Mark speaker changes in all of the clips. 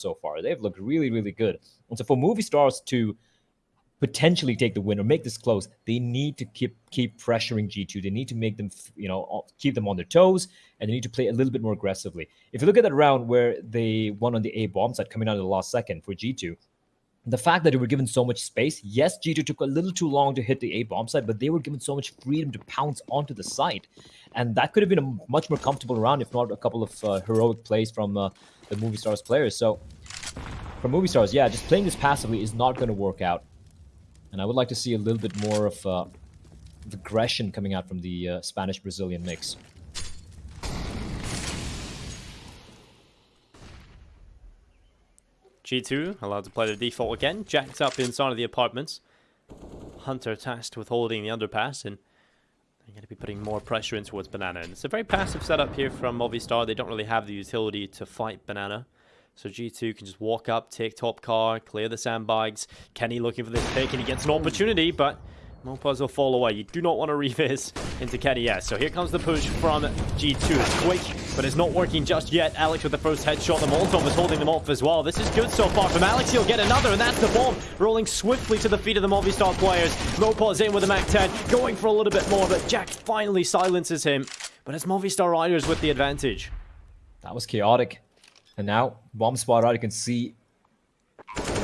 Speaker 1: so far. They've looked really, really good. And so for Movistar to potentially take the win or make this close, they need to keep keep pressuring G2. They need to make them, you know, keep them on their toes, and they need to play a little bit more aggressively. If you look at that round where they won on the A bomb side coming out of the last second for G2, the fact that they were given so much space, yes, G2 took a little too long to hit the A bomb site, but they were given so much freedom to pounce onto the site. And that could have been a much more comfortable round, if not a couple of uh, heroic plays from uh, the Movistar players. So, for Movistar, yeah, just playing this passively is not going to work out. And I would like to see a little bit more of, uh, aggression coming out from the uh, Spanish-Brazilian mix.
Speaker 2: G2 allowed to play the default again. Jacked up inside of the apartments. Hunter tasked with holding the underpass and they're going to be putting more pressure in towards Banana. And it's a very passive setup here from Movistar. They don't really have the utility to fight Banana. So G2 can just walk up, take top car, clear the sandbags. Kenny looking for this pick and he gets an opportunity, but Mopoz will fall away. You do not want to revis into kennyS. So here comes the push from G2. It's quick, but it's not working just yet. Alex with the first headshot. The Molotov is holding them off as well. This is good so far from Alex. He'll get another, and that's the bomb. Rolling swiftly to the feet of the Movistar players. Mopoz in with the MAC-10, going for a little bit more, but Jack finally silences him. But it's Movistar Riders with the advantage.
Speaker 1: That was chaotic. And now, bomb spot out, you can see...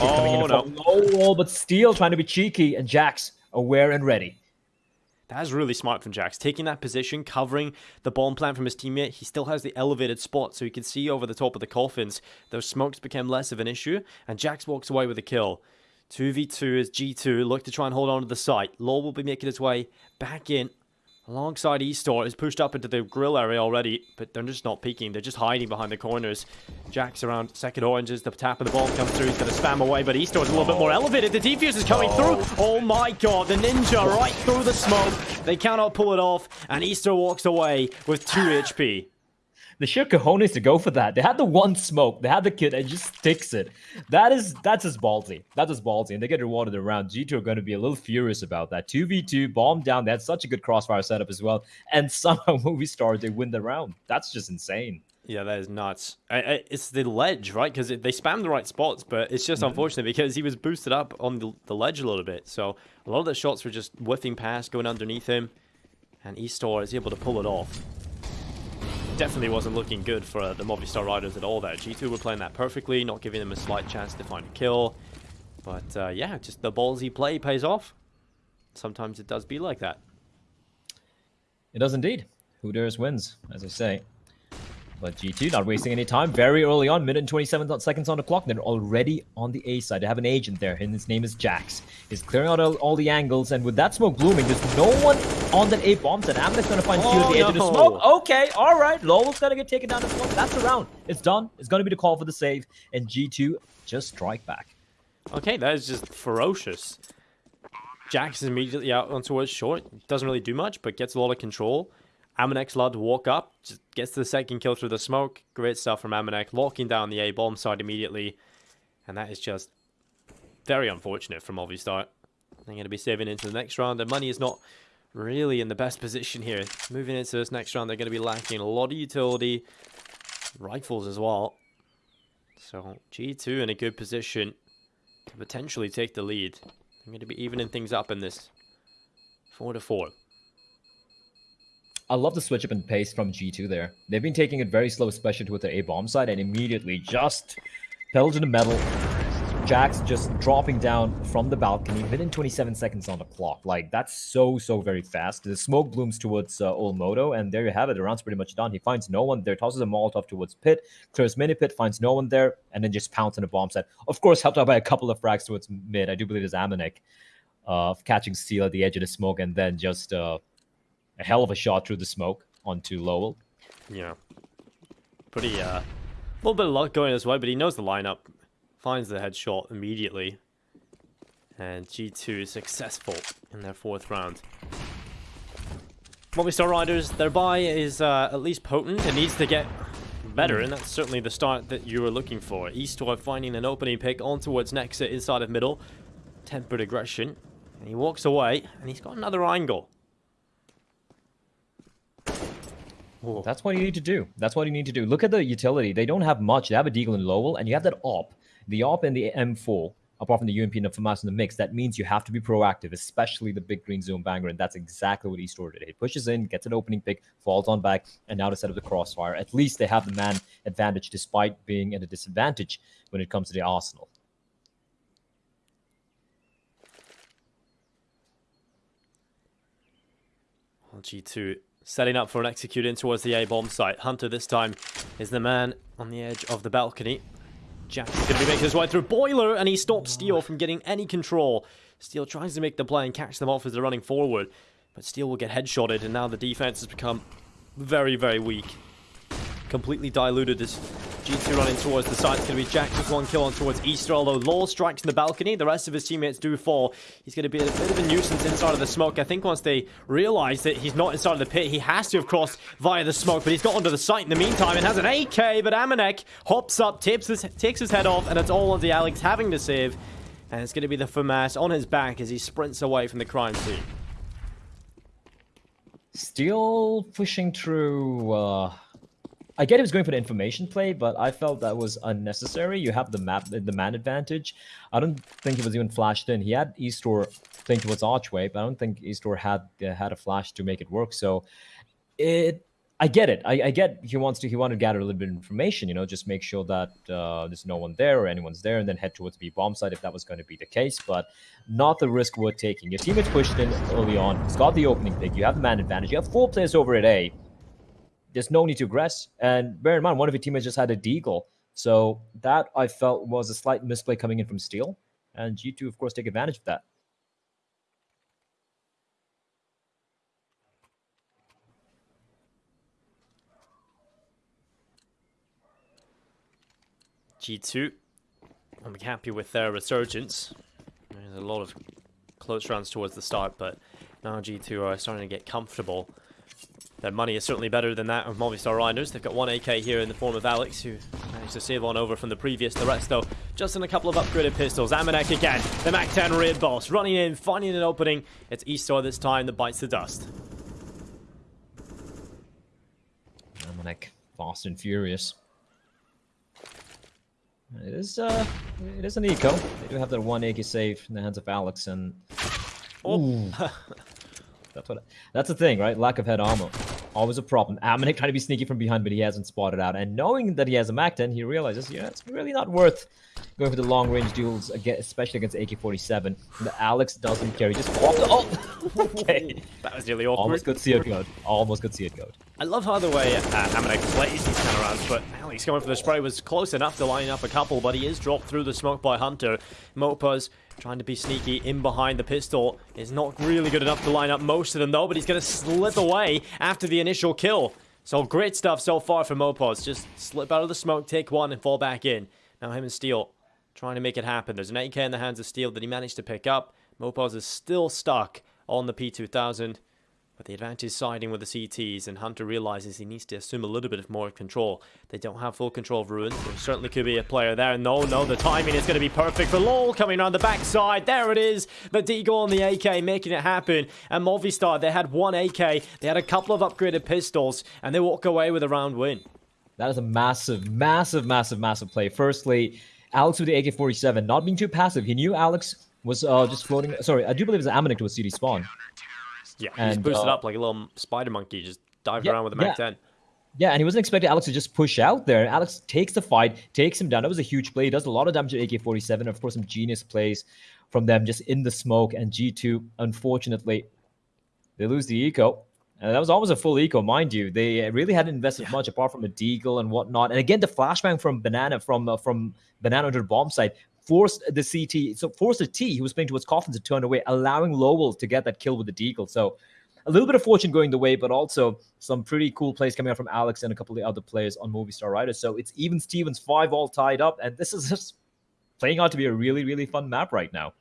Speaker 2: Oh, no.
Speaker 1: Low wall, but Steel trying to be cheeky, and JaCkz aware and ready.
Speaker 2: That's really smart from JaCkz. Taking that position, covering the bomb plant from his teammate. He still has the elevated spot, so he can see over the top of the coffins. Those smokes became less of an issue, and JaCkz walks away with a kill. 2v2 as G2 look to try and hold on to the site. Law will be making his way back in Alongside Eastor is pushed up into the grill area already, but they're just not peeking. They're just hiding behind the corners. Jack's around second oranges. The tap of the bomb comes through. He's going to spam away, but Eastor's a little bit more elevated. The defuse is coming through. Oh my god, the ninja right through the smoke. They cannot pull it off, and Eastor walks away with 2 HP
Speaker 1: the sheer cojones to go for that. They had the one smoke. They had the kid and just sticks it. That is that's just ballsy. That's just ballsy. And they get rewarded around. G2 are going to be a little furious about that. 2v2, bomb down. They had such a good crossfire setup as well. And somehow Movistar they win the round. That's just insane.
Speaker 2: Yeah, that is nuts. I, I, it's the ledge, right? Because they spam the right spots, but it's just mm -hmm. unfortunate because he was boosted up on the, the ledge a little bit. So a lot of the shots were just whiffing past, going underneath him. And Eastor is able to pull it off definitely wasn't looking good for the Movistar Riders at all there. G2 were playing that perfectly, not giving them a slight chance to find a kill. But uh, yeah, just the ballsy play pays off. Sometimes it does be like that.
Speaker 1: It does indeed. Who dares wins, as I say. But G2 not wasting any time. Very early on, minute and 27 seconds on the clock. They're already on the A side. They have an agent there, and his name is JaCkz. He's clearing out all, all the angles, and with that smoke blooming, there's no one on that A bomb set. Amanek gonna find oh, at the edge of the smoke. Okay, all right. Lowell's gonna get taken down the smoke. That's a round. It's done. It's gonna be the call for the save, and G2 just strike back.
Speaker 2: Okay, that is just ferocious. JaCkz is immediately out on towards short. Doesn't really do much, but gets a lot of control. Amanek allowed to walk up, just gets the second kill through the smoke. Great stuff from Amanek, locking down the A-bomb side immediately. And that is just very unfortunate from Movistar. They're going to be saving into the next round. Their money is not really in the best position here. Moving into this next round, they're going to be lacking a lot of utility. Rifles as well. So G2 in a good position to potentially take the lead. They're going to be evening things up in this 4 to 4.
Speaker 1: I love the switch up and pace from G2 there. They've been taking it very slow, especially with their A-bomb side, and immediately just pedal to the metal. JaCkz just dropping down from the balcony within 27 seconds on the clock. Like, that's so, so very fast. The smoke blooms towards uh, Olmodo, and there you have it. The round's pretty much done. He finds no one there, tosses a Molotov towards Pit, clears mini Pit, finds no one there, and then just pounds on a bomb set. Of course, helped out by a couple of frags towards mid. I do believe it's Amanek uh, catching Steel at the edge of the smoke, and then just... Uh, a hell of a shot through the smoke onto Lowell.
Speaker 2: Yeah. Pretty, uh, a little bit of luck going his way, but he knows the lineup. Finds the headshot immediately. And G2 is successful in their fourth round. Movistar Riders, their buy is uh, at least potent. It needs to get better, and that's certainly the start that you were looking for. Eastor finding an opening pick on towards Nexa inside of middle. Tempered aggression. And he walks away, and he's got another angle.
Speaker 1: Ooh. That's what you need to do. That's what you need to do. Look at the utility. They don't have much. They have a Deagle and Lowell, and you have that op, The op and the M4, apart from the UMP and the FAMAS in the mix, that means you have to be proactive, especially the big green zone banger, and that's exactly what Eastor did. He pushes in, gets an opening pick, falls on back, and now to set up the crossfire. At least they have the man advantage despite being at a disadvantage when it comes to the arsenal.
Speaker 2: G2 setting up for an execute in towards the A-bomb site. Hunter this time is the man on the edge of the balcony. Jack is going to be making his way through Boiler, and he stops Steel from getting any control. Steel tries to make the play and catch them off as they're running forward, but Steel will get headshotted, and now the defense has become very, very weak. Completely diluted as G2 running towards the side. It's going to be Jack with one kill on towards Eastor, although Law strikes in the balcony. The rest of his teammates do fall. He's going to be a bit of a nuisance inside of the smoke. I think once they realize that he's not inside of the pit, he has to have crossed via the smoke, but he's got onto the site in the meantime and has an AK, but Amanek hops up, tips his, takes his head off, and it's all the Alex having to save. And it's going to be the FAMAS on his back as he sprints away from the crime scene.
Speaker 1: Still pushing through... Uh I get he was going for the information play, but I felt that was unnecessary. You have the map, the man advantage. I don't think he was even flashed in. He had Eastor playing towards Archway, but I don't think Eastor had uh, had a flash to make it work. So it, I get it. I, I, get he wants to. He wanted to gather a little bit of information. You know, just make sure that uh, there's no one there or anyone's there, and then head towards B bomb site if that was going to be the case. But not the risk worth taking. Your teammates pushed in early on. He's got the opening pick. You have the man advantage. You have four players over at A there's no need to aggress. And bear in mind, one of your teammates just had a deagle. So that I felt was a slight misplay coming in from Steel. And G2, of course, take advantage of that.
Speaker 2: G2, I'm happy with their resurgence. There's a lot of close runs towards the start, but now G2 are starting to get comfortable. Their money is certainly better than that of Movistar Riders. They've got one AK here in the form of Alex, who managed to save on over from the previous. The rest, though, just in a couple of upgraded pistols. Amanek again, the MAC-10 Raid Boss, running in, finding an opening. It's Eastor this time that bites the dust.
Speaker 1: Amanek, fast and furious. It is, uh, it is an eco. They do have that one AK save in the hands of Alex, and... Oh. That's what. That's the thing, right? Lack of head armor, always a problem. Amanek trying to be sneaky from behind, but he hasn't spotted out. And knowing that he has a MAC-10, he realizes, yeah, it's really not worth going for the long-range duels, especially against AK-47. The Alex doesn't care. He just popped. Oh, okay.
Speaker 2: that was really awkward.
Speaker 1: Almost could see it go. Almost could see it go.
Speaker 2: I love how the way uh, Amanek plays these rounds, but Alex going for the spray was close enough to line up a couple, but he is dropped through the smoke by Hunter. Mopoz Trying to be sneaky in behind the pistol is not really good enough to line up most of them though, but he's going to slip away after the initial kill. So great stuff so far from Mopoz. Just slip out of the smoke, take one, and fall back in. Now him and Steel trying to make it happen. There's an AK in the hands of Steel that he managed to pick up. Mopoz is still stuck on the P2000. But the advantage is siding with the CTs, and Hunter realizes he needs to assume a little bit of more control. They don't have full control of Ruin. There certainly could be a player there. No, no, the timing is going to be perfect for Lowell coming around the backside. There it is. The Deagle on the AK making it happen. And Movistar, they had one AK. They had a couple of upgraded pistols, and they walk away with a round win.
Speaker 1: That is a massive, massive, massive, massive play. Firstly, Alex with the AK-47, not being too passive. He knew Alex was uh, just floating. Sorry, I do believe it's Amanek to a CD spawn.
Speaker 2: Yeah, and, he's boosted uh, up like a little spider monkey, just diving yeah, around with a Mac
Speaker 1: yeah.
Speaker 2: 10.
Speaker 1: Yeah, and he wasn't expecting Alex to just push out there. Alex takes the fight, takes him down. That was a huge play. He does a lot of damage to AK-47. Of course, some genius plays from them just in the smoke. And G2, unfortunately, they lose the eco. And that was almost a full eco, mind you. They really hadn't invested yeah. much apart from a deagle and whatnot. And again, the flashbang from Banana from uh, from Banana under the bomb site forced the CT, so forced the T, who was playing towards Coffin to turn away, allowing Lowell to get that kill with the Deagle. So a little bit of fortune going the way, but also some pretty cool plays coming out from Alex and a couple of the other players on Movistar Riders. So it's even Stevens five all tied up, and this is just playing out to be a really, really fun map right now.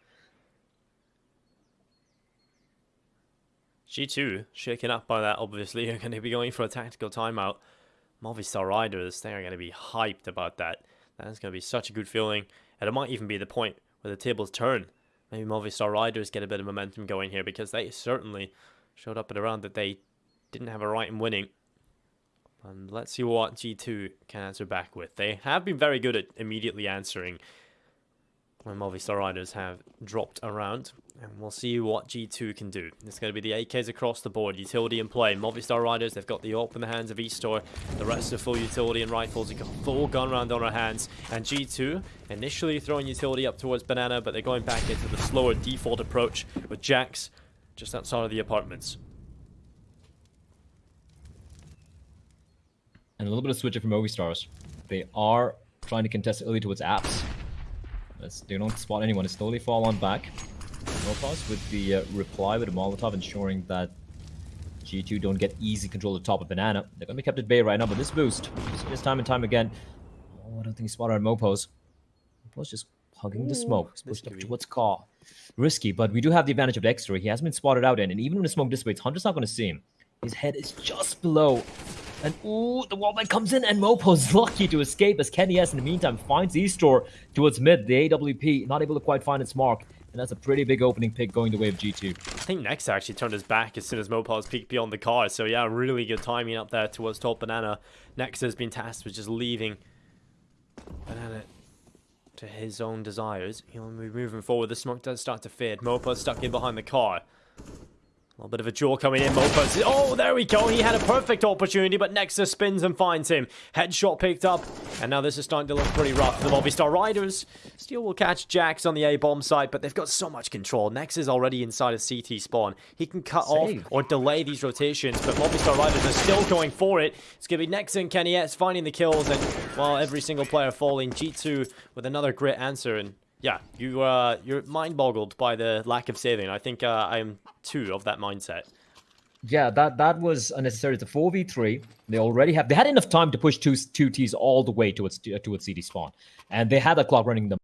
Speaker 2: G2 shaken up by that, obviously. You're going to be going for a tactical timeout. Movistar Riders, they're going to be hyped about that. That's going to be such a good feeling. And it might even be the point where the tables turn. Maybe Movistar Riders get a bit of momentum going here because they certainly showed up at a round that they didn't have a right in winning. And let's see what G2 can answer back with. They have been very good at immediately answering when Movistar Riders have dropped around. And we'll see what G2 can do. It's going to be the AKs across the board. Utility in play. Movistar Riders, they've got the AWP in the hands of Eastor. The rest are full utility and rifles. They've got full gun round on our hands. And G2 initially throwing utility up towards Banana, but they're going back into the slower default approach with JaCkz just outside of the apartments.
Speaker 1: And a little bit of switching from Stars. They are trying to contest early towards apps. They don't spot anyone, they slowly fall on back. Mopoz with the uh, reply with a Molotov ensuring that G2 don't get easy control of the top of Banana. They're going to be kept at bay right now, but this boost, this time and time again. Oh, I don't think he spotted on Mopoz. Mopoz just hugging Ooh, the smoke. Pushed up towards car. Risky, but we do have the advantage of Dexter. He hasn't been spotted out in, and even when the smoke dissipates, Hunter's not going to see him. His head is just below and ooh, the wallbang comes in, and Mopo's lucky to escape as kennyS in the meantime finds Eastor towards mid. The AWP not able to quite find its mark. And that's a pretty big opening pick going the way of G2.
Speaker 2: I think Nex actually turned his back as soon as Mopoz peeked beyond the car. So yeah, really good timing up there towards top banana. Nex has been tasked with just leaving banana to his own desires. He'll be moving forward. The smoke does start to fade. Mopoz stuck in behind the car. A little bit of a jaw coming in. Mopoz. Oh, there we go. He had a perfect opportunity, but Nexa spins and finds him. Headshot picked up. And now this is starting to look pretty rough for the Movistar Riders. Steel will catch JaCkz on the A-bomb side, but they've got so much control. Nexa already inside a CT spawn. He can cut Save. off or delay these rotations, but Movistar Riders are still going for it. It's going to be Nex and kennyS finding the kills, and while well, every single player falling, G2 with another great answer, and yeah, you uh, you're mind boggled by the lack of saving. I think uh, I am too of that mindset.
Speaker 1: Yeah, that that was unnecessary. It's a four v three. They already have. They had enough time to push two two Ts all the way towards towards CD spawn, and they had that clock running them.